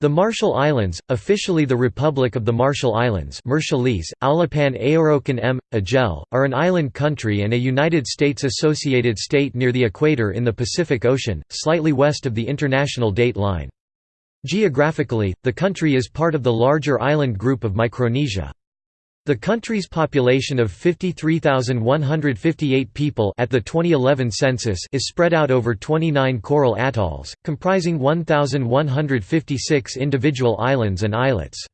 The Marshall Islands, officially the Republic of the Marshall Islands Aulapan Aorokan M. Agel, are an island country and a United States associated state near the equator in the Pacific Ocean, slightly west of the international date line. Geographically, the country is part of the larger island group of Micronesia. The country's population of 53,158 people at the 2011 census is spread out over 29 coral atolls, comprising 1,156 individual islands and islets.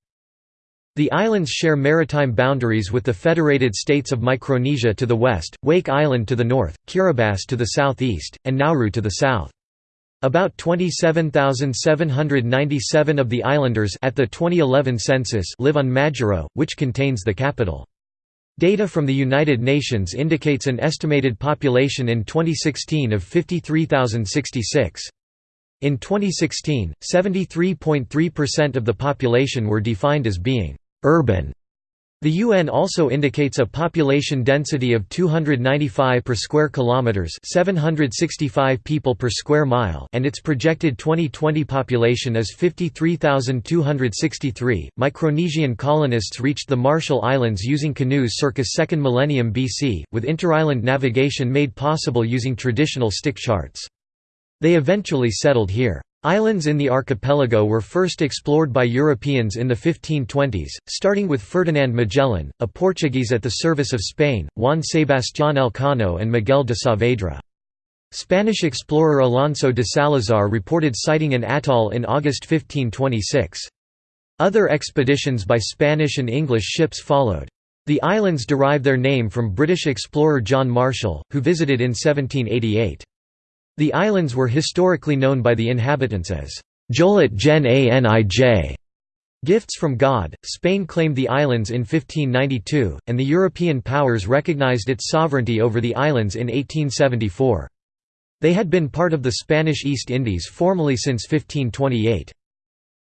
The islands share maritime boundaries with the Federated States of Micronesia to the west, Wake Island to the north, Kiribati to the southeast, and Nauru to the south. About 27,797 of the islanders at the 2011 census live on Majuro, which contains the capital. Data from the United Nations indicates an estimated population in 2016 of 53,066. In 2016, 73.3% of the population were defined as being urban the UN also indicates a population density of 295 per square kilometers, 765 people per square mile, and its projected 2020 population is 53,263. Micronesian colonists reached the Marshall Islands using canoes circa 2nd millennium BC, with interisland navigation made possible using traditional stick charts. They eventually settled here. Islands in the archipelago were first explored by Europeans in the 1520s, starting with Ferdinand Magellan, a Portuguese at the service of Spain, Juan Sebastián Elcano and Miguel de Saavedra. Spanish explorer Alonso de Salazar reported sighting an atoll in August 1526. Other expeditions by Spanish and English ships followed. The islands derive their name from British explorer John Marshall, who visited in 1788. The islands were historically known by the inhabitants as Jolet Jen Anij. Gifts from God. Spain claimed the islands in 1592, and the European powers recognized its sovereignty over the islands in 1874. They had been part of the Spanish East Indies formally since 1528.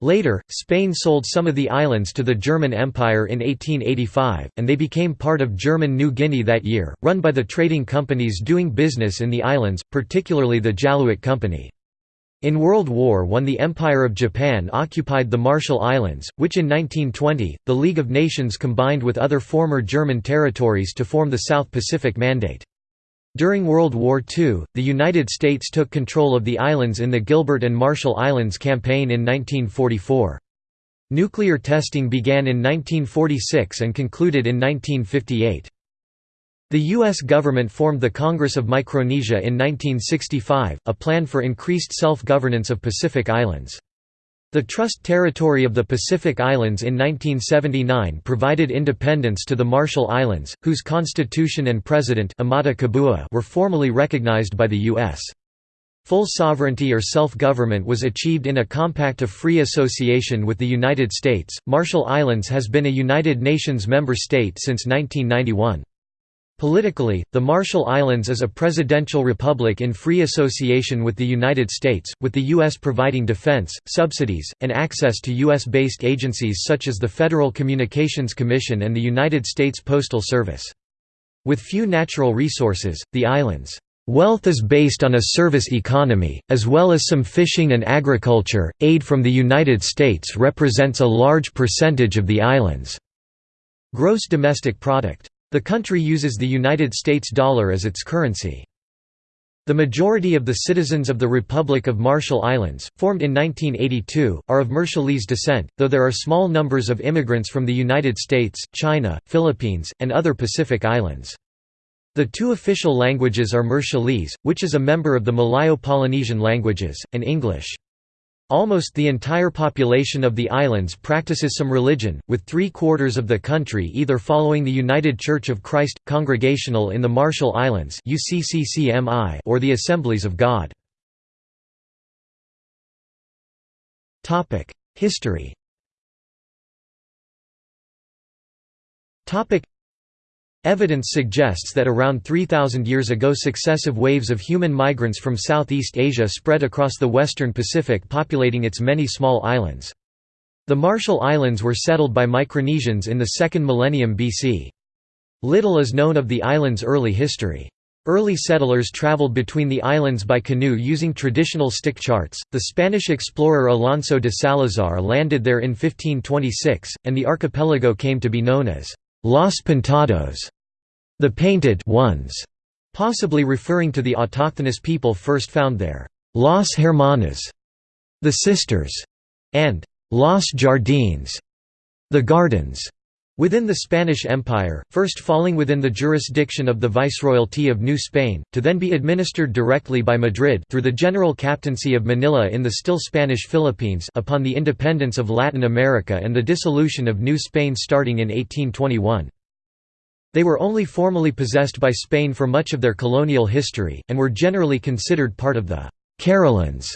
Later, Spain sold some of the islands to the German Empire in 1885, and they became part of German New Guinea that year, run by the trading companies doing business in the islands, particularly the Jaluit Company. In World War I the Empire of Japan occupied the Marshall Islands, which in 1920, the League of Nations combined with other former German territories to form the South Pacific Mandate. During World War II, the United States took control of the islands in the Gilbert and Marshall Islands Campaign in 1944. Nuclear testing began in 1946 and concluded in 1958. The U.S. government formed the Congress of Micronesia in 1965, a plan for increased self-governance of Pacific Islands. The Trust Territory of the Pacific Islands in 1979 provided independence to the Marshall Islands, whose constitution and president Amata Kabua were formally recognized by the U.S. Full sovereignty or self-government was achieved in a compact of free association with the United States. Marshall Islands has been a United Nations member state since 1991. Politically, the Marshall Islands is a presidential republic in free association with the United States, with the U.S. providing defense, subsidies, and access to U.S.-based agencies such as the Federal Communications Commission and the United States Postal Service. With few natural resources, the islands' wealth is based on a service economy, as well as some fishing and agriculture. Aid from the United States represents a large percentage of the island's gross domestic product. The country uses the United States dollar as its currency. The majority of the citizens of the Republic of Marshall Islands, formed in 1982, are of Marshallese descent, though there are small numbers of immigrants from the United States, China, Philippines, and other Pacific islands. The two official languages are Marshallese, which is a member of the Malayo-Polynesian languages, and English. Almost the entire population of the islands practices some religion, with three-quarters of the country either following the United Church of Christ, Congregational in the Marshall Islands or the Assemblies of God. History Evidence suggests that around 3,000 years ago successive waves of human migrants from Southeast Asia spread across the western Pacific populating its many small islands. The Marshall Islands were settled by Micronesians in the second millennium BC. Little is known of the island's early history. Early settlers traveled between the islands by canoe using traditional stick charts. The Spanish explorer Alonso de Salazar landed there in 1526, and the archipelago came to be known as Los Pintados, the painted ones, possibly referring to the autochthonous people first found there, Los Hermanas, the sisters, and Los Jardines, the gardens. Within the Spanish Empire, first falling within the jurisdiction of the Viceroyalty of New Spain, to then be administered directly by Madrid through the General Captaincy of Manila in the still Spanish Philippines upon the independence of Latin America and the dissolution of New Spain starting in 1821. They were only formally possessed by Spain for much of their colonial history, and were generally considered part of the Carolines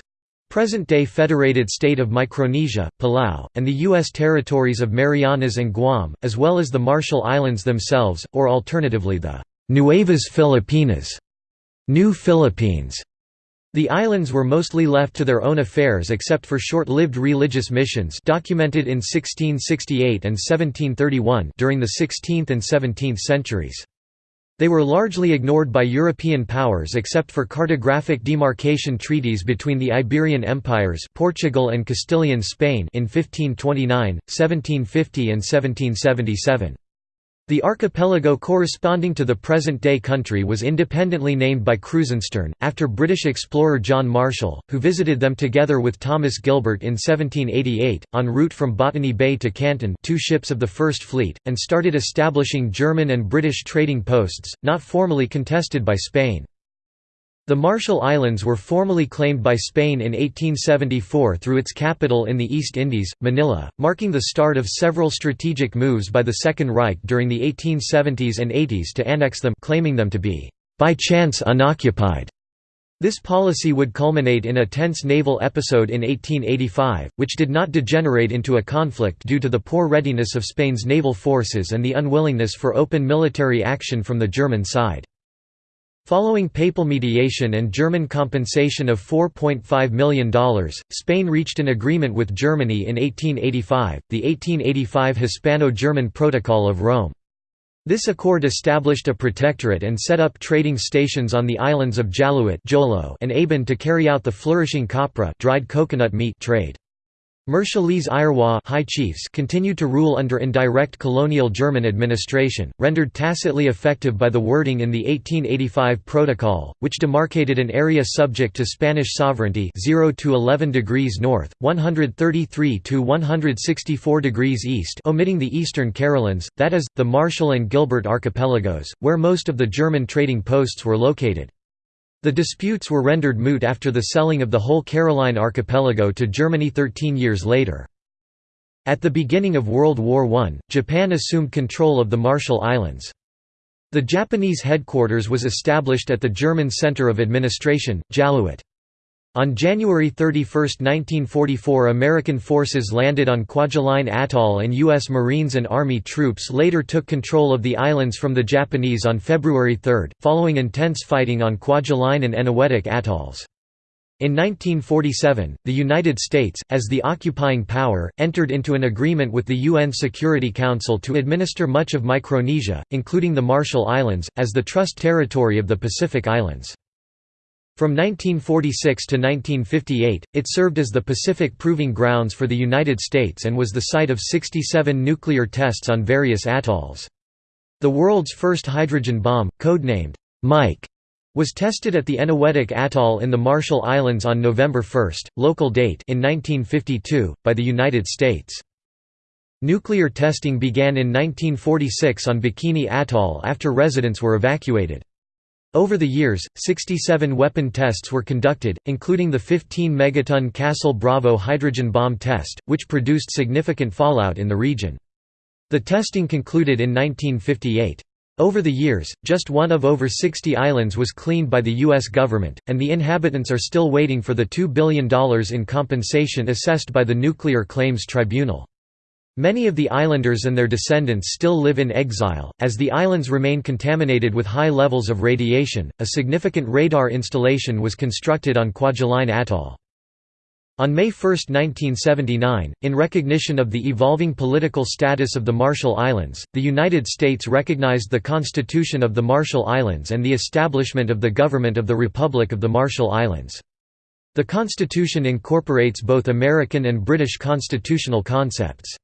Present-day federated state of Micronesia, Palau, and the U.S. territories of Marianas and Guam, as well as the Marshall Islands themselves, or alternatively the Nuevas Filipinas New Philippines. The islands were mostly left to their own affairs except for short-lived religious missions documented in 1668 and 1731 during the 16th and 17th centuries. They were largely ignored by European powers except for cartographic demarcation treaties between the Iberian empires Portugal and Castilian Spain in 1529, 1750 and 1777. The archipelago corresponding to the present-day country was independently named by Krusenstern, after British explorer John Marshall, who visited them together with Thomas Gilbert in 1788, en route from Botany Bay to Canton two ships of the First Fleet, and started establishing German and British trading posts, not formally contested by Spain. The Marshall Islands were formally claimed by Spain in 1874 through its capital in the East Indies, Manila, marking the start of several strategic moves by the Second Reich during the 1870s and 80s to annex them claiming them to be by chance unoccupied. This policy would culminate in a tense naval episode in 1885, which did not degenerate into a conflict due to the poor readiness of Spain's naval forces and the unwillingness for open military action from the German side. Following papal mediation and German compensation of $4.5 million, Spain reached an agreement with Germany in 1885, the 1885 Hispano-German Protocol of Rome. This accord established a protectorate and set up trading stations on the islands of Jaluit and Ebon to carry out the flourishing copra dried coconut meat trade. Marshallese Iroij high chiefs continued to rule under indirect colonial German administration, rendered tacitly effective by the wording in the 1885 Protocol, which demarcated an area subject to Spanish sovereignty 0 to 11 degrees north, 133 to 164 degrees east omitting the eastern Carolines, that is, the Marshall and Gilbert archipelagos, where most of the German trading posts were located. The disputes were rendered moot after the selling of the whole Caroline archipelago to Germany 13 years later. At the beginning of World War I, Japan assumed control of the Marshall Islands. The Japanese headquarters was established at the German Center of Administration, Jaluit. On January 31, 1944 American forces landed on Kwajalein Atoll and U.S. Marines and Army troops later took control of the islands from the Japanese on February 3, following intense fighting on Kwajalein and Eniwetok atolls. In 1947, the United States, as the occupying power, entered into an agreement with the UN Security Council to administer much of Micronesia, including the Marshall Islands, as the trust territory of the Pacific Islands. From 1946 to 1958, it served as the Pacific Proving Grounds for the United States and was the site of 67 nuclear tests on various atolls. The world's first hydrogen bomb, codenamed Mike, was tested at the Eniwetok Atoll in the Marshall Islands on November 1, local date in 1952, by the United States. Nuclear testing began in 1946 on Bikini Atoll after residents were evacuated. Over the years, 67 weapon tests were conducted, including the 15-megaton Castle Bravo hydrogen bomb test, which produced significant fallout in the region. The testing concluded in 1958. Over the years, just one of over 60 islands was cleaned by the U.S. government, and the inhabitants are still waiting for the $2 billion in compensation assessed by the Nuclear Claims Tribunal. Many of the islanders and their descendants still live in exile, as the islands remain contaminated with high levels of radiation. A significant radar installation was constructed on Kwajalein Atoll. On May 1, 1979, in recognition of the evolving political status of the Marshall Islands, the United States recognized the Constitution of the Marshall Islands and the establishment of the Government of the Republic of the Marshall Islands. The Constitution incorporates both American and British constitutional concepts.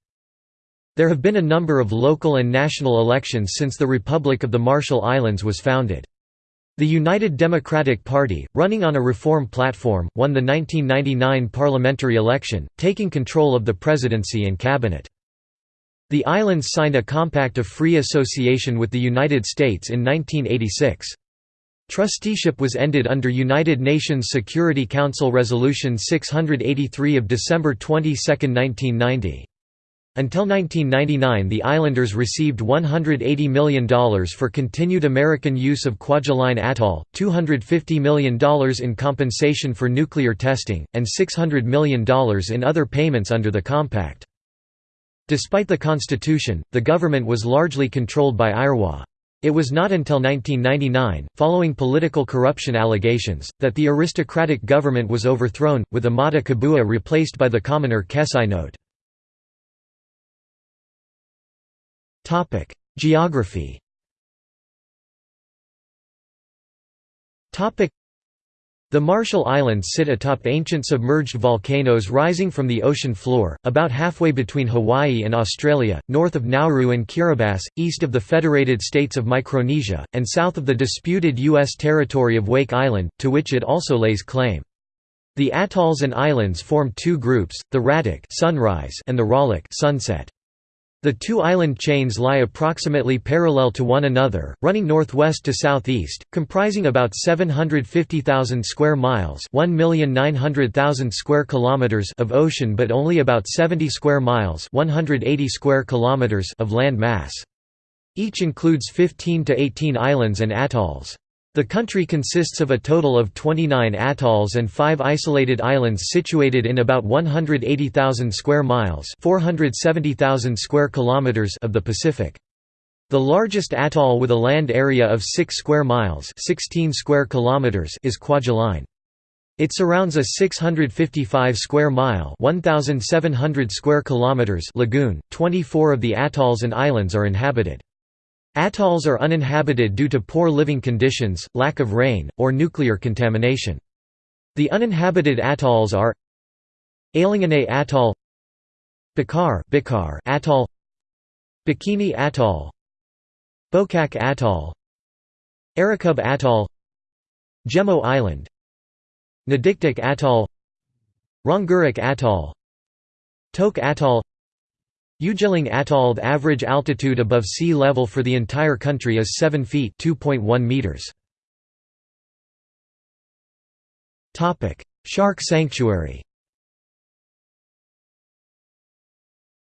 There have been a number of local and national elections since the Republic of the Marshall Islands was founded. The United Democratic Party, running on a reform platform, won the 1999 parliamentary election, taking control of the presidency and cabinet. The islands signed a compact of free association with the United States in 1986. Trusteeship was ended under United Nations Security Council Resolution 683 of December 22, 1990. Until 1999 the islanders received $180 million for continued American use of Kwajalein Atoll, $250 million in compensation for nuclear testing, and $600 million in other payments under the compact. Despite the constitution, the government was largely controlled by Iroij. It was not until 1999, following political corruption allegations, that the aristocratic government was overthrown, with Amata Kabua replaced by the commoner Kessai Geography the Marshall Islands sit atop ancient submerged volcanoes rising from the ocean floor, about halfway between Hawaii and Australia, north of Nauru and Kiribati, east of the Federated States of Micronesia, and south of the disputed U.S. territory of Wake Island, to which it also lays claim. The atolls and islands form two groups, the Ratak sunrise and the Ralik sunset. The two island chains lie approximately parallel to one another, running northwest to southeast, comprising about 750,000 square miles, 1,900,000 square kilometers of ocean but only about 70 square miles, 180 square kilometers of land mass. Each includes 15 to 18 islands and atolls. The country consists of a total of 29 atolls and 5 isolated islands situated in about 180,000 square miles, 470,000 square kilometers of the Pacific. The largest atoll with a land area of 6 square miles, 16 square kilometers is Kwajalein. It surrounds a 655 square mile, 1700 square kilometers lagoon. 24 of the atolls and islands are inhabited. Atolls are uninhabited due to poor living conditions, lack of rain, or nuclear contamination. The uninhabited atolls are Ailinginae Atoll Bikar, Bikar Atoll Bikini Atoll Bokak Atoll Erikub Atoll Jemo Island Nadikdik Atoll Rongerik Atoll Tok Atoll Ujelang Atoll average altitude above sea level for the entire country is 7 feet (2.1 meters. Topic: Shark sanctuary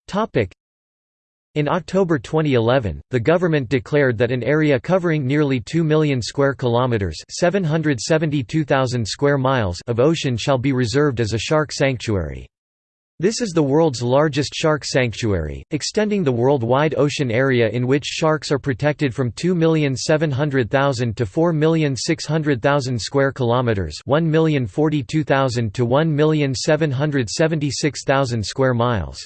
Topic: in October 2011, the government declared that an area covering nearly 2 million square kilometers, 772,000 square miles of ocean shall be reserved as a shark sanctuary. This is the world's largest shark sanctuary, extending the worldwide ocean area in which sharks are protected from 2,700,000 to 4,600,000 square kilometers, 1,042,000 to 1,776,000 square miles.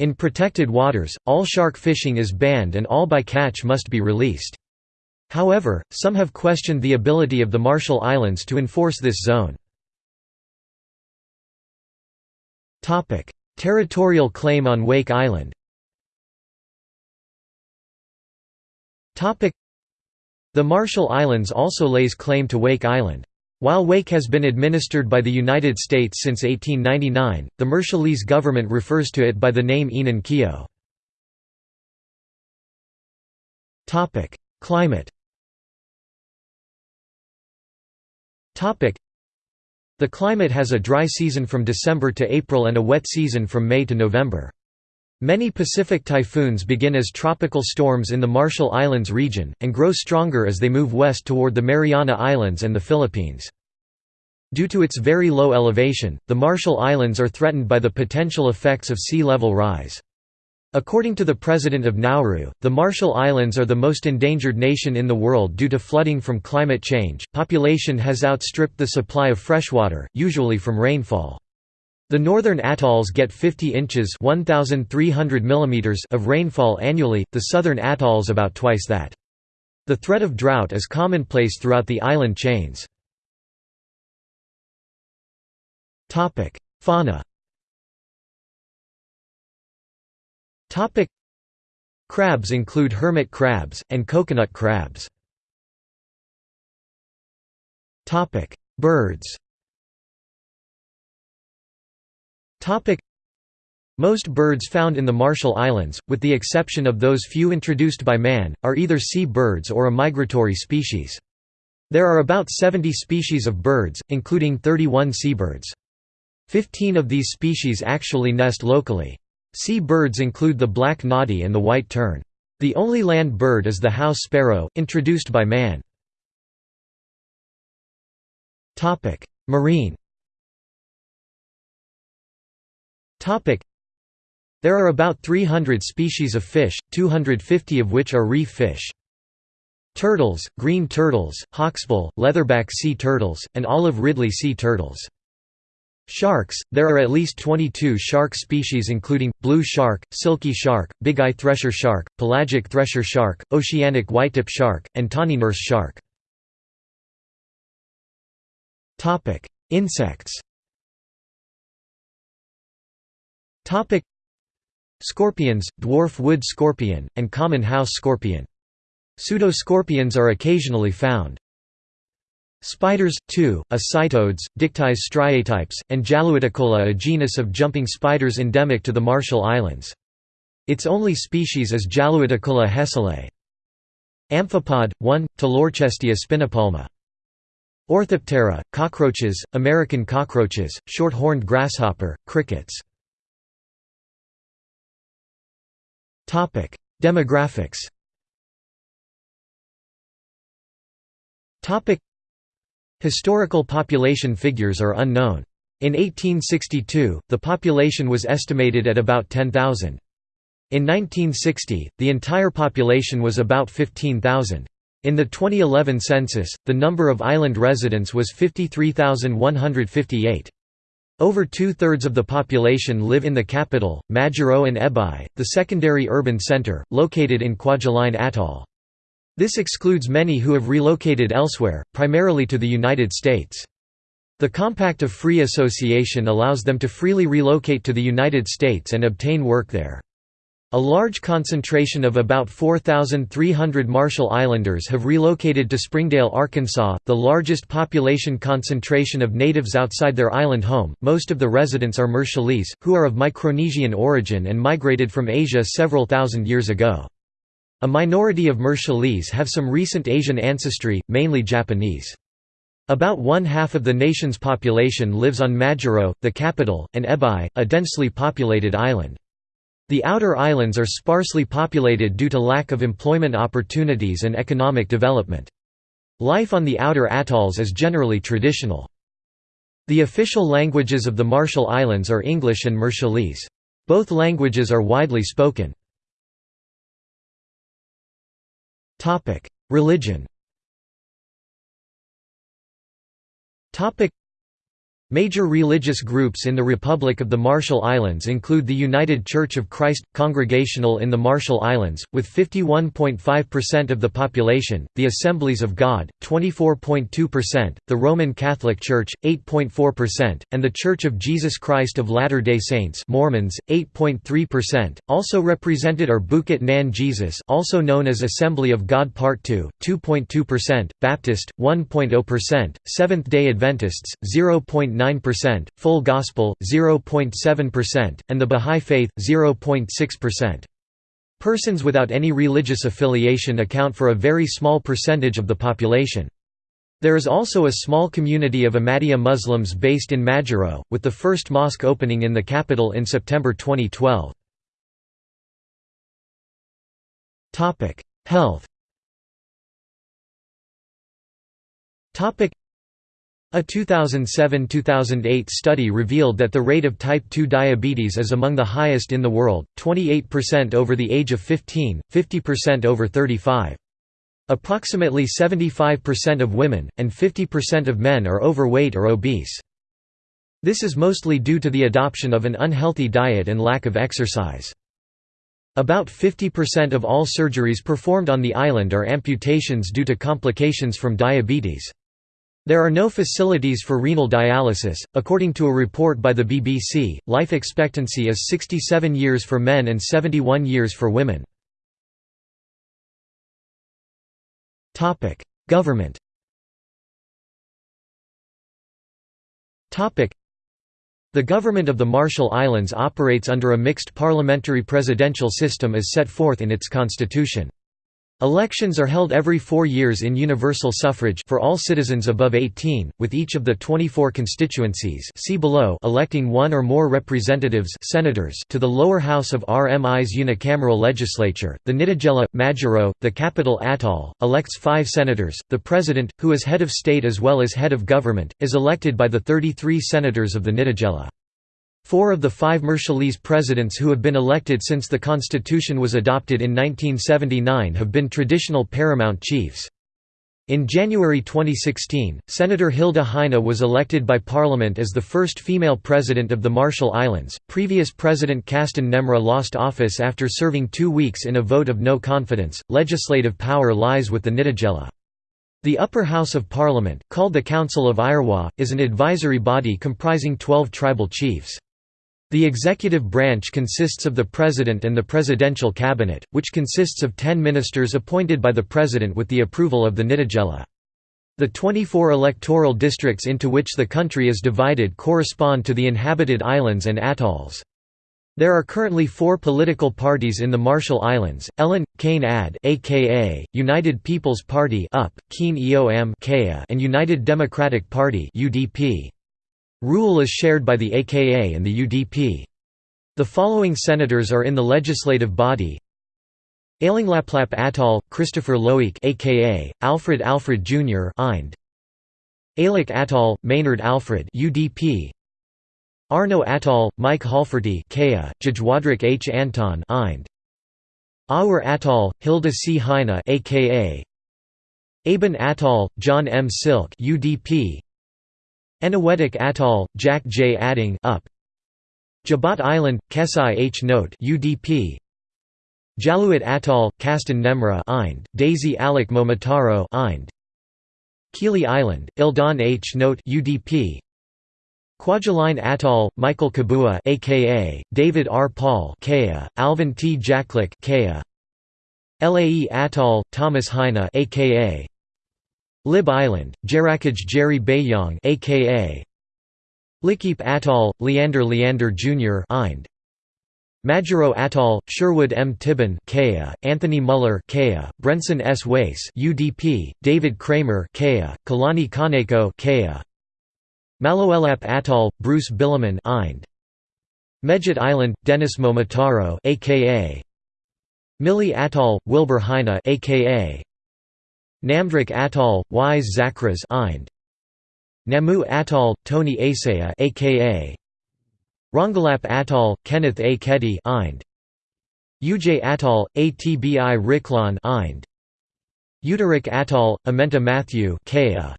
In protected waters, all shark fishing is banned and all bycatch must be released. However, some have questioned the ability of the Marshall Islands to enforce this zone. Territorial claim on Wake Island. Topic: The Marshall Islands also lays claim to Wake Island. While Wake has been administered by the United States since 1899, the Marshallese government refers to it by the name Enan Keo. Climate the climate has a dry season from December to April and a wet season from May to November. Many Pacific typhoons begin as tropical storms in the Marshall Islands region, and grow stronger as they move west toward the Mariana Islands and the Philippines. Due to its very low elevation, the Marshall Islands are threatened by the potential effects of sea level rise. According to the president of Nauru, the Marshall Islands are the most endangered nation in the world due to flooding from climate change. Population has outstripped the supply of freshwater, usually from rainfall. The northern atolls get 50 inches 1,300 mm of rainfall annually, the southern atolls about twice that. The threat of drought is commonplace throughout the island chains. Fauna Crabs include hermit crabs, and coconut crabs. Topic Birds Topic most birds found in the Marshall Islands, with the exception of those few introduced by man, are either sea birds or a migratory species. There are about 70 species of birds, including 31 seabirds. Fifteen of these species actually nest locally. Sea birds include the black noddy and the white tern. The only land bird is the house sparrow, introduced by man. Marine There are about 300 species of fish, 250 of which are reef fish. Turtles, green turtles, hawksbill, leatherback sea turtles, and olive ridley sea turtles. Sharks – There are at least 22 shark species including, blue shark, silky shark, big-eye thresher shark, pelagic thresher shark, oceanic whitetip shark, and tawny nurse shark. Insects Scorpions, dwarf wood scorpion, and common house scorpion. Pseudoscorpions are occasionally found. Spiders, too, acitodes, Dictis striatipes, and Jaluiticola a genus of jumping spiders endemic to the Marshall Islands. Its only species is Jaluiticola hesselae. Amphipod, 1, Ptilorchestia spinipalma. Orthoptera, cockroaches, American cockroaches, short-horned grasshopper, crickets. Demographics Historical population figures are unknown. In 1862, the population was estimated at about 10,000. In 1960, the entire population was about 15,000. In the 2011 census, the number of island residents was 53,158. Over two-thirds of the population live in the capital, Majuro and Ebeye, the secondary urban center, located in Kwajalein Atoll. This excludes many who have relocated elsewhere, primarily to the United States. The Compact of Free Association allows them to freely relocate to the United States and obtain work there. A large concentration of about 4,300 Marshall Islanders have relocated to Springdale, Arkansas, the largest population concentration of natives outside their island home. Most of the residents are Marshallese, who are of Micronesian origin and migrated from Asia several thousand years ago. A minority of Marshallese have some recent Asian ancestry, mainly Japanese. About one-half of the nation's population lives on Majuro, the capital, and Ebeye, a densely populated island. The outer islands are sparsely populated due to lack of employment opportunities and economic development. Life on the outer atolls is generally traditional. The official languages of the Marshall Islands are English and Marshallese. Both languages are widely spoken. Religion Major religious groups in the Republic of the Marshall Islands include the United Church of Christ – Congregational in the Marshall Islands, with 51.5% of the population, the Assemblies of God, 24.2%, the Roman Catholic Church, 8.4%, and the Church of Jesus Christ of Latter-day Saints Mormons, 8.3%. Also represented are Bukot Nan Jesus also known as Assembly of God Part 2, 2.2%, Baptist, 1.0%, Seventh-day Adventists, 0.9 0.9%, Full Gospel 0.7%, and the Bahá'í Faith 0.6%. Persons without any religious affiliation account for a very small percentage of the population. There is also a small community of Ahmadiyya Muslims based in Majuro, with the first mosque opening in the capital in September 2012. Health a 2007–2008 study revealed that the rate of type 2 diabetes is among the highest in the world, 28% over the age of 15, 50% over 35. Approximately 75% of women, and 50% of men are overweight or obese. This is mostly due to the adoption of an unhealthy diet and lack of exercise. About 50% of all surgeries performed on the island are amputations due to complications from diabetes. There are no facilities for renal dialysis. According to a report by the BBC, life expectancy is 67 years for men and 71 years for women. Topic: Government. Topic: The government of the Marshall Islands operates under a mixed parliamentary presidential system as set forth in its constitution. Elections are held every four years in universal suffrage for all citizens above 18, with each of the 24 constituencies see below electing one or more representatives senators to the lower house of RMI's unicameral legislature. The Nitijela, Majuro, the capital atoll, elects five senators. The president, who is head of state as well as head of government, is elected by the 33 senators of the Nitijela. Four of the five Marshallese presidents who have been elected since the constitution was adopted in 1979 have been traditional paramount chiefs. In January 2016, Senator Hilda Heine was elected by Parliament as the first female president of the Marshall Islands. Previous President Casten Nemra lost office after serving two weeks in a vote of no confidence. Legislative power lies with the Nitijela. The upper house of parliament, called the Council of Iroij, is an advisory body comprising 12 tribal chiefs. The executive branch consists of the President and the Presidential Cabinet, which consists of ten ministers appointed by the President with the approval of the Nitijela. The 24 electoral districts into which the country is divided correspond to the inhabited islands and atolls. There are currently four political parties in the Marshall Islands, Ellen, Kane Ad aka, United People's Party UP, Kien Eo Am and United Democratic Party UDP. Rule is shared by the AKA and the UDP. The following senators are in the legislative body Ailinglaplap Atoll, Christopher Loeak aka, Alfred Alfred Jr. Ind. Ailuk Atoll, Maynard Alfred UDP. Arno Atoll, Mike Halferty Kea, Jajwadrik H. Anton Ind. Aur Atoll, Hilda C. Heine aka. Ebon Atoll, John M. Silk UDP. Eniwetok Atoll, Jack J. Ading up. Jabat Island, Kessai H. Note UDP. Jaluit Atoll, Casten Nemra Ind, Daisy Alec Momotaro Ind. Kili Island, Ildon H. Note UDP. Kwajalein Atoll, Michael Kabua aka David R. Paul Kea, Alvin T. Jacklick Kea. Lae Atoll, Thomas Heine aka Lib Island, Jarakaj Jerry Bayong aka Likiep Atoll, Leander Leander Jr. Ind. Majuro Atoll, Sherwood M. Tibon Kea, Anthony Muller Kea, Brenson S. Wace UDP, David Kramer Kea, Kalani Kaneko Kea. Maloelap Atoll, Bruce Bilimon Ind. Mejit Island, Dennis Momotaro aka Mili Atoll, Wilbur Heine aka Namdrik Atoll, Wise Zackhras Ind. Namu Atoll, Tony Asaya aka Rongelap Atoll, Kenneth A. Keddy Ind. Uj Atoll, Atbi Riklon Ind. Utarik Atoll, Amenta Matthew Kea.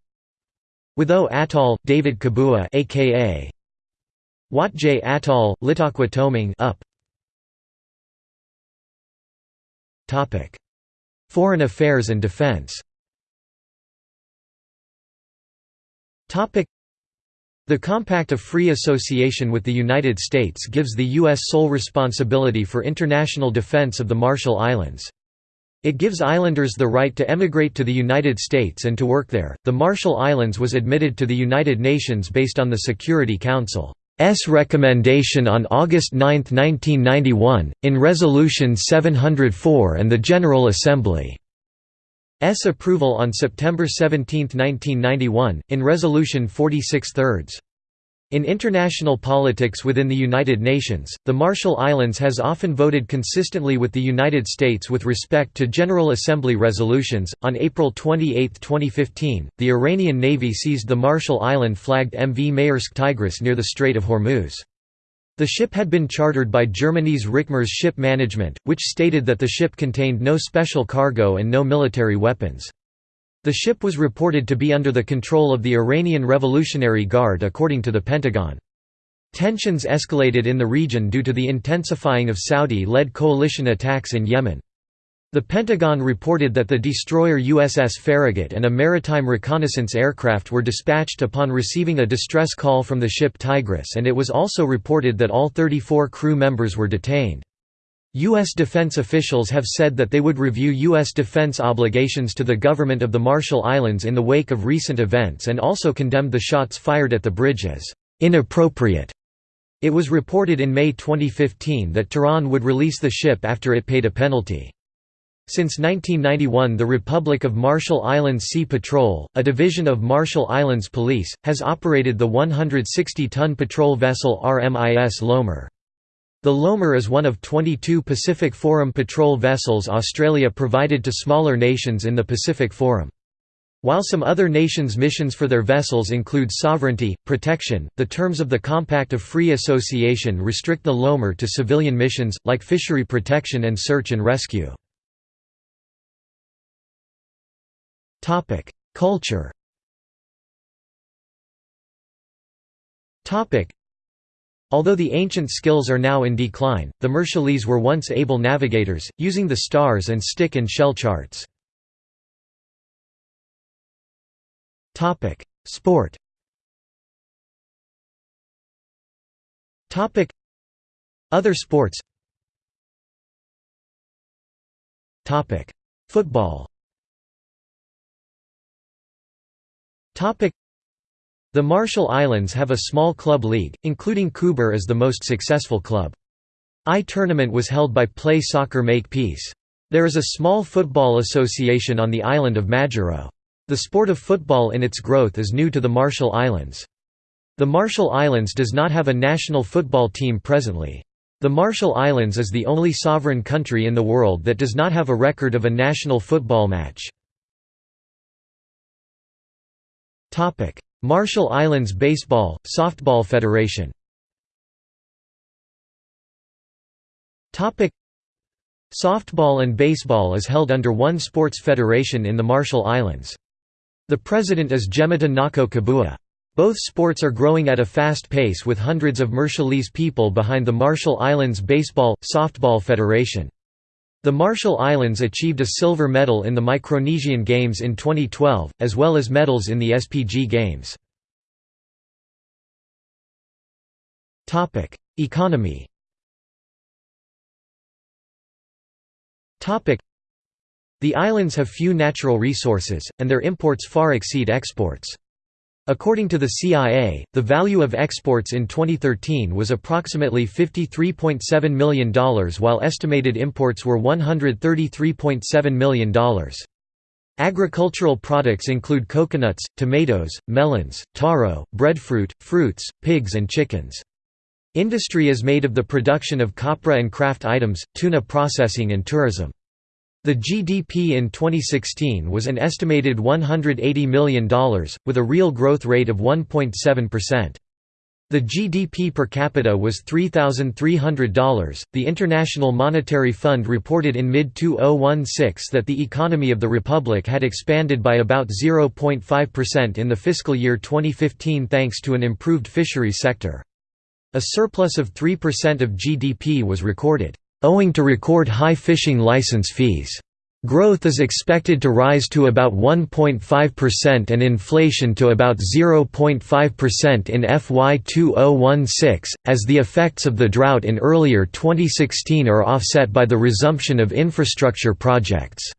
Wotho Atoll, David Kabua aka Wotje Atoll, Litokwa Tomeing up. Topic: Foreign Affairs and Defense. The Compact of Free Association with the United States gives the U.S. sole responsibility for international defense of the Marshall Islands. It gives islanders the right to emigrate to the United States and to work there. The Marshall Islands was admitted to the United Nations based on the Security Council's recommendation on August 9, 1991, in Resolution 704 and the General Assembly. S approval on September 17, 1991, in Resolution 46 thirds. In international politics within the United Nations, the Marshall Islands has often voted consistently with the United States with respect to General Assembly resolutions. On April 28, 2015, the Iranian Navy seized the Marshall Island flagged MV Maersk Tigris near the Strait of Hormuz. The ship had been chartered by Germany's Rickmers Ship Management, which stated that the ship contained no special cargo and no military weapons. The ship was reported to be under the control of the Iranian Revolutionary Guard according to the Pentagon. Tensions escalated in the region due to the intensifying of Saudi-led coalition attacks in Yemen. The Pentagon reported that the destroyer USS Farragut and a maritime reconnaissance aircraft were dispatched upon receiving a distress call from the ship Tigris and it was also reported that all 34 crew members were detained. U.S. defense officials have said that they would review U.S. defense obligations to the government of the Marshall Islands in the wake of recent events and also condemned the shots fired at the bridge as inappropriate. It was reported in May 2015 that Tehran would release the ship after it paid a penalty. Since 1991 the Republic of Marshall Islands Sea Patrol, a division of Marshall Islands Police, has operated the 160-ton patrol vessel RMIS Lomor. The Lomor is one of 22 Pacific Forum patrol vessels Australia provided to smaller nations in the Pacific Forum. While some other nations' missions for their vessels include sovereignty, protection, the terms of the Compact of Free Association restrict the Lomor to civilian missions, like fishery protection and search and rescue. Culture Although the ancient skills are now in decline, the Marshallese were once able navigators, using the stars and stick and shell charts. Sport Other sports Football The Marshall Islands have a small club league, including Coober as the most successful club. I-tournament was held by Play Soccer Make Peace. There is a small football association on the island of Majuro. The sport of football in its growth is new to the Marshall Islands. The Marshall Islands does not have a national football team presently. The Marshall Islands is the only sovereign country in the world that does not have a record of a national football match. Marshall Islands Baseball, Softball Federation Softball and baseball is held under one sports federation in the Marshall Islands. The president is Jemita Nako Kabua. Both sports are growing at a fast pace with hundreds of Marshallese people behind the Marshall Islands Baseball, Softball Federation. The Marshall Islands achieved a silver medal in the Micronesian Games in 2012, as well as medals in the SPG Games. Economy The islands have few natural resources, and their imports far exceed exports. According to the CIA, the value of exports in 2013 was approximately $53.7 million while estimated imports were $133.7 million. Agricultural products include coconuts, tomatoes, melons, taro, breadfruit, fruits, pigs and chickens. Industry is made of the production of copra and craft items, tuna processing and tourism. The GDP in 2016 was an estimated $180 million, with a real growth rate of 1.7%. The GDP per capita was $3,300. The International Monetary Fund reported in mid 2016 that the economy of the Republic had expanded by about 0.5% in the fiscal year 2015 thanks to an improved fishery sector. A surplus of 3% of GDP was recorded owing to record high fishing license fees. Growth is expected to rise to about 1.5% and inflation to about 0.5% in FY 2016, as the effects of the drought in earlier 2016 are offset by the resumption of infrastructure projects.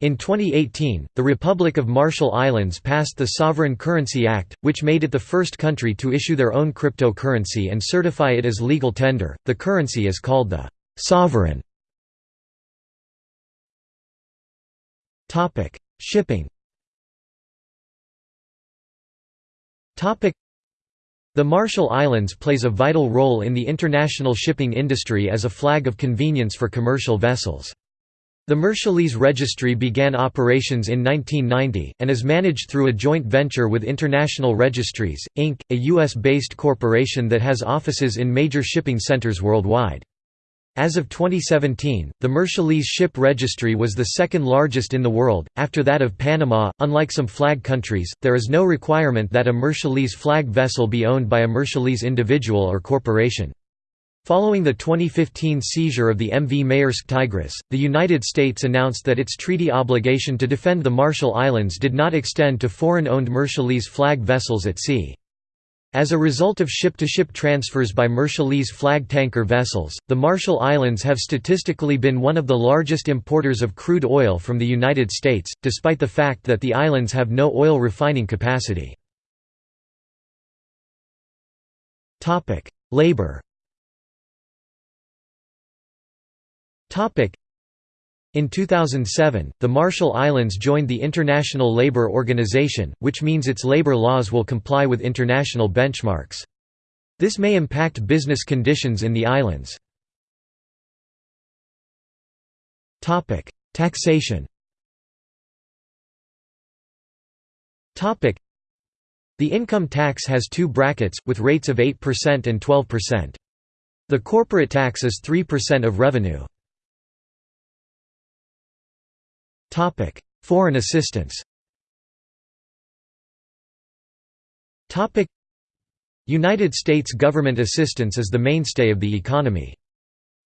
In 2018, the Republic of Marshall Islands passed the Sovereign Currency Act, which made it the first country to issue their own cryptocurrency and certify it as legal tender. The currency is called the Sovereign Topic: Shipping. Topic: The Marshall Islands plays a vital role in the international shipping industry as a flag of convenience for commercial vessels. The Marshallese Registry began operations in 1990, and is managed through a joint venture with International Registries, Inc., a U.S.-based corporation that has offices in major shipping centers worldwide. As of 2017, the Marshallese ship registry was the second largest in the world, after that of Panama. Unlike some flag countries, there is no requirement that a Marshallese flag vessel be owned by a Marshallese individual or corporation. Following the 2015 seizure of the MV Maersk Tigris, the United States announced that its treaty obligation to defend the Marshall Islands did not extend to foreign-owned Marshallese flag vessels at sea. As a result of ship-to-ship -ship transfers by Marshallese flag tanker vessels, the Marshall Islands have statistically been one of the largest importers of crude oil from the United States, despite the fact that the islands have no oil refining capacity. Labor in 2007, the Marshall Islands joined the International Labour Organization, which means its labor laws will comply with international benchmarks. This may impact business conditions in the islands. Taxation The income tax has two brackets, with rates of 8% and 12%. The corporate tax is 3% of revenue. Topic: Foreign assistance. Topic: United States government assistance is the mainstay of the economy.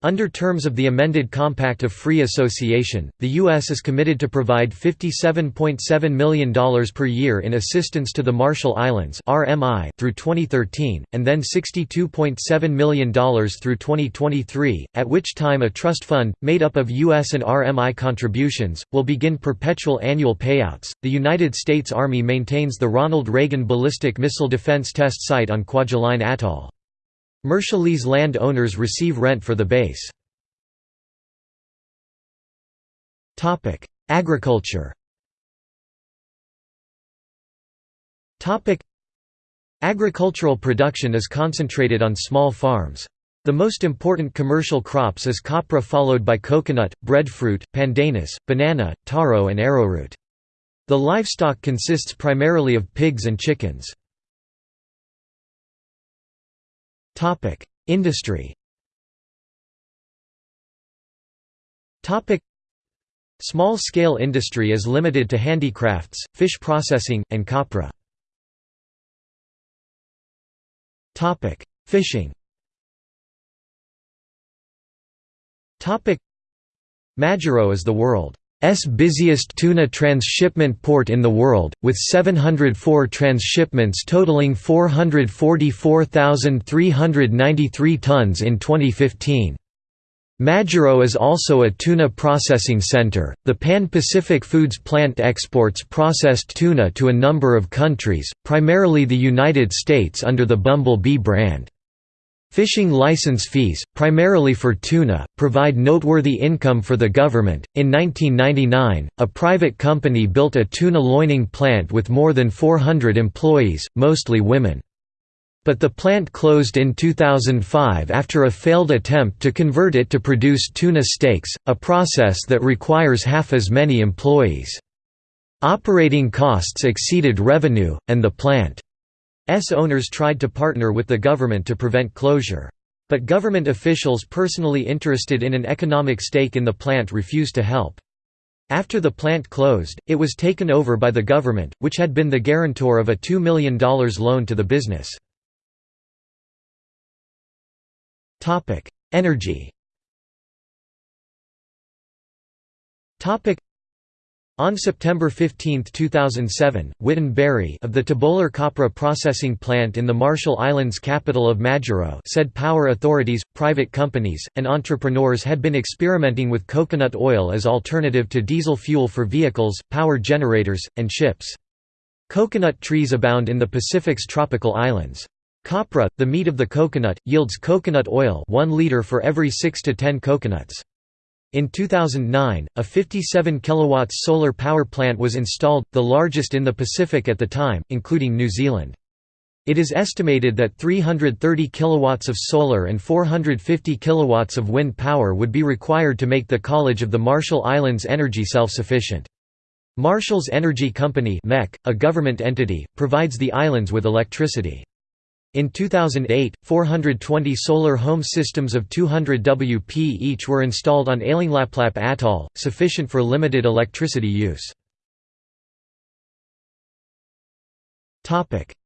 Under terms of the amended Compact of Free Association, the U.S. is committed to provide $57.7 million per year in assistance to the Marshall Islands through 2013, and then $62.7 million through 2023, at which time a trust fund, made up of U.S. and RMI contributions, will begin perpetual annual payouts. The United States Army maintains the Ronald Reagan Ballistic Missile Defense Test Site on Kwajalein Atoll. Marshallese land owners receive rent for the base. Agriculture Agricultural production is concentrated on small farms. The most important commercial crops is copra followed by coconut, breadfruit, pandanus, banana, taro and arrowroot. The livestock consists primarily of pigs and chickens. Topic: Industry. Topic: Small-scale industry is limited to handicrafts, fish processing, and copra. Topic: Fishing. Topic: Majuro is the world busiest tuna transshipment port in the world, with 704 transshipments totaling 444,393 tons in 2015. Majuro is also a tuna processing center. The Pan Pacific Foods plant exports processed tuna to a number of countries, primarily the United States under the Bumble Bee brand. Fishing license fees, primarily for tuna, provide noteworthy income for the government. In 1999, a private company built a tuna loining plant with more than 400 employees, mostly women. But the plant closed in 2005 after a failed attempt to convert it to produce tuna steaks, a process that requires half as many employees. Operating costs exceeded revenue, and the plant owners tried to partner with the government to prevent closure. But government officials personally interested in an economic stake in the plant refused to help. After the plant closed, it was taken over by the government, which had been the guarantor of a $2 million loan to the business. Energy on September 15, 2007, Witon Barry of the Tobolar Copra processing plant in the Marshall Islands capital of Majuro said power authorities, private companies, and entrepreneurs had been experimenting with coconut oil as alternative to diesel fuel for vehicles, power generators, and ships. Coconut trees abound in the Pacific's tropical islands. Copra, the meat of the coconut, yields coconut oil 1 liter for every 6 to 10 coconuts. In 2009, a 57 kW solar power plant was installed, the largest in the Pacific at the time, including New Zealand. It is estimated that 330 kW of solar and 450 kW of wind power would be required to make the College of the Marshall Islands energy self-sufficient. Marshall's Energy Company a government entity, provides the islands with electricity. In 2008, 420 solar home systems of 200 WP each were installed on Ailinglaplap Atoll, sufficient for limited electricity use.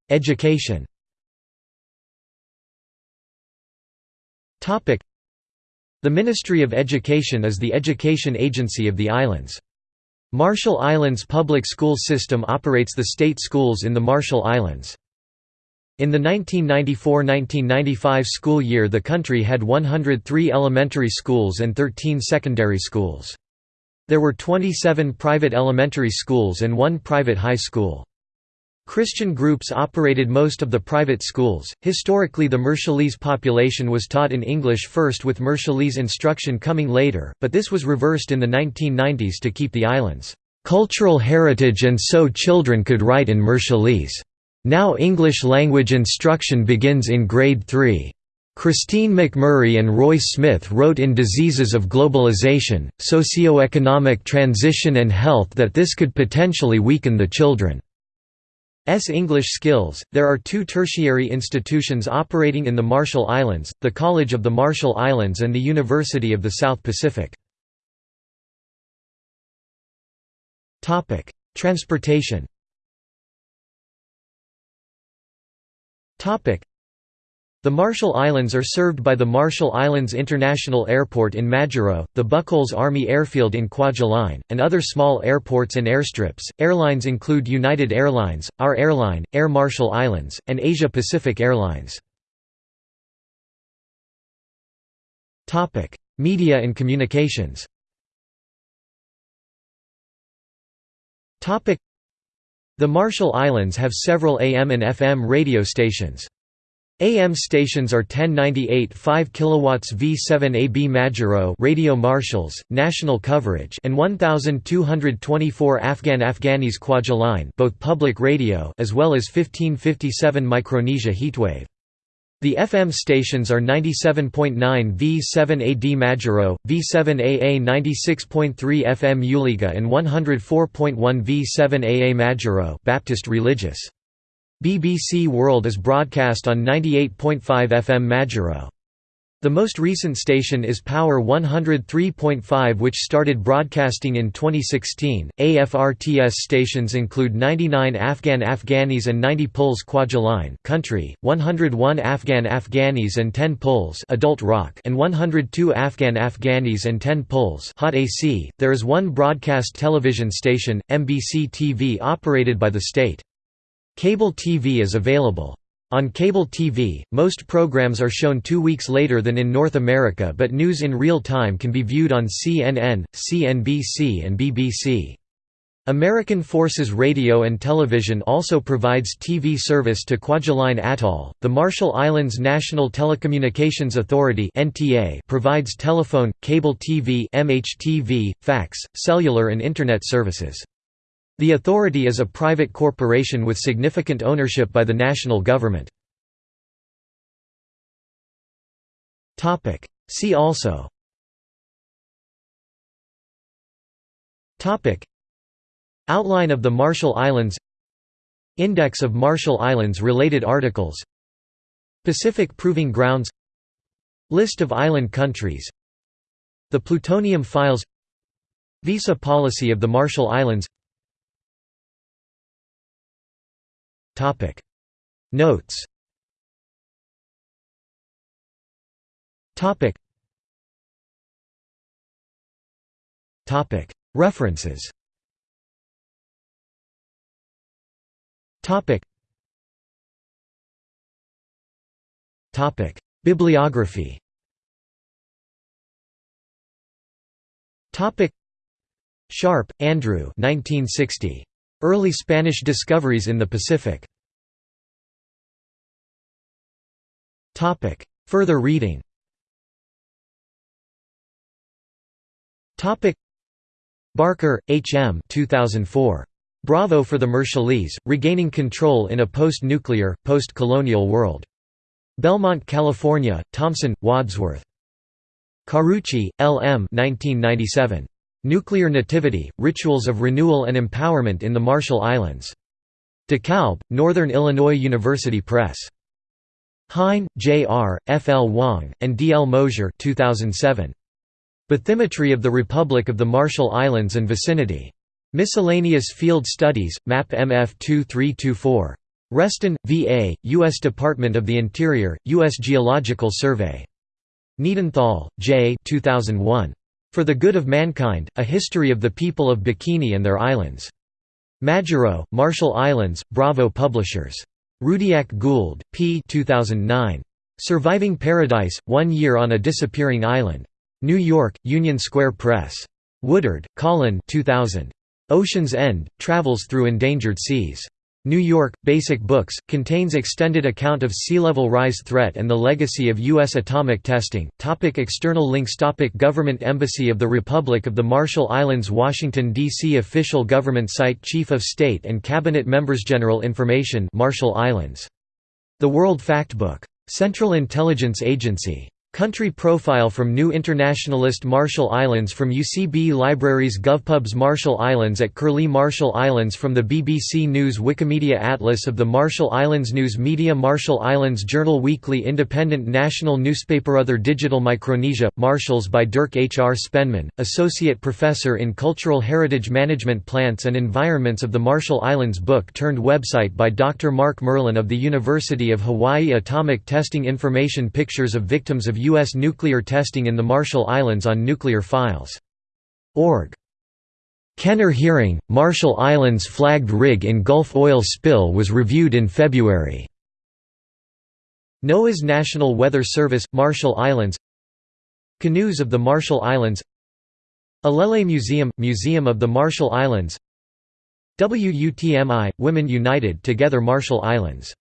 Education The Ministry of Education is the education agency of the islands. Marshall Islands Public School System operates the state schools in the Marshall Islands. In the 1994–1995 school year the country had 103 elementary schools and 13 secondary schools. There were 27 private elementary schools and one private high school. Christian groups operated most of the private schools. Historically, the Marshallese population was taught in English first, with Marshallese instruction coming later, but this was reversed in the 1990s to keep the island's cultural heritage and so children could write in Marshallese. Now English language instruction begins in grade 3. Christine McMurray and Roy Smith wrote in Diseases of Globalization, Socioeconomic Transition and Health that this could potentially weaken the children's English skills. There are two tertiary institutions operating in the Marshall Islands the College of the Marshall Islands and the University of the South Pacific. Transportation The Marshall Islands are served by the Marshall Islands International Airport in Majuro, the Bucholz Army Airfield in Kwajalein, and other small airports and airstrips. Airlines include United Airlines, Our Airline, Air Marshall Islands, and Asia Pacific Airlines. Topic: Media and communications. Topic: the Marshall Islands have several AM and FM radio stations. AM stations are 1098 5 kilowatts V7AB Majuro Radio Marshalls, national coverage and 1224 Afghan Afghanis Kwajalein both public radio as well as 1557 Micronesia Heatwave. The FM stations are 97.9 V7AD Majuro, V7AA 96.3 FM Uliga and 104.1 V7AA Majuro Baptist Religious. BBC World is broadcast on 98.5 FM Majuro. The most recent station is Power 103.5 which started broadcasting in 2016. AFRTS stations include 99 Afghan Afghanis and 90 Puls Kwajalein country, 101 Afghan Afghanis and 10 Puls adult rock and 102 Afghan Afghanis and 10 Puls hot AC. There is one broadcast television station, MBC TV operated by the state. Cable TV is available. On cable TV, most programs are shown two weeks later than in North America but news in real time can be viewed on CNN, CNBC and BBC. American Forces Radio and Television also provides TV service to Kwajalein Atoll. The Marshall Islands National Telecommunications Authority (NTA) provides telephone, cable TV, MHTV, fax, cellular and internet services. The authority is a private corporation with significant ownership by the national government. See also. Outline of the Marshall Islands. Index of Marshall Islands related articles. Pacific Proving Grounds. List of island countries. The Plutonium Files. Visa policy of the Marshall Islands Topic. Notes. Topic. Topic. References. Topic. Topic. Bibliography. Topic. Sharp, Andrew. 1960. Early Spanish discoveries in the Pacific. Further reading Barker, H. M. 2004. Bravo for the Marshallese, Regaining Control in a Post-Nuclear, Post-Colonial World. Belmont, California, Thomson, Wadsworth. Carucci, L. M. 1997. Nuclear Nativity, Rituals of Renewal and Empowerment in the Marshall Islands. DeKalb, Northern Illinois University Press. Hein, J. R., F. L. Wang, and D. L. Mosier 2007. Bathymetry of the Republic of the Marshall Islands and Vicinity. Miscellaneous Field Studies, Map MF 2324. Reston, VA, U.S. Department of the Interior, U.S. Geological Survey. Niedenthal, J. 2001. For the Good of Mankind, A History of the People of Bikini and Their Islands. Majuro, Marshall Islands, Bravo Publishers. Rudiak Gould, P. 2009. Surviving Paradise, One Year on a Disappearing Island. New York, Union Square Press. Woodard, Colin 2000. Ocean's End, Travels Through Endangered Seas. New York, Basic Books, contains extended account of sea level rise threat and the legacy of U.S. atomic testing. Topic external links Topic Government Embassy of the Republic of the Marshall Islands Washington, D.C. Official Government Site Chief of State and Cabinet Members General Information Marshall Islands. The World Factbook. Central Intelligence Agency. Country profile from New Internationalist Marshall Islands from UCB Libraries GovPubs Marshall Islands at Curlie Marshall Islands from the BBC News Wikimedia Atlas of the Marshall Islands News Media Marshall Islands Journal Weekly Independent National Newspaper Other Digital Micronesia, Marshalls by Dirk H. R. Spennemann, Associate Professor in Cultural Heritage Management Plants and Environments of the Marshall Islands book turned website by Dr. Mark Merlin of the University of Hawaii Atomic Testing Information Pictures of victims of U.S. nuclear testing in the Marshall Islands on nuclear files. Org. Kenner hearing, Marshall Islands flagged rig in Gulf oil spill was reviewed in February. NOAA's National Weather Service, Marshall Islands Canoes of the Marshall Islands Alele Museum – Museum of the Marshall Islands WUTMI – Women United Together Marshall Islands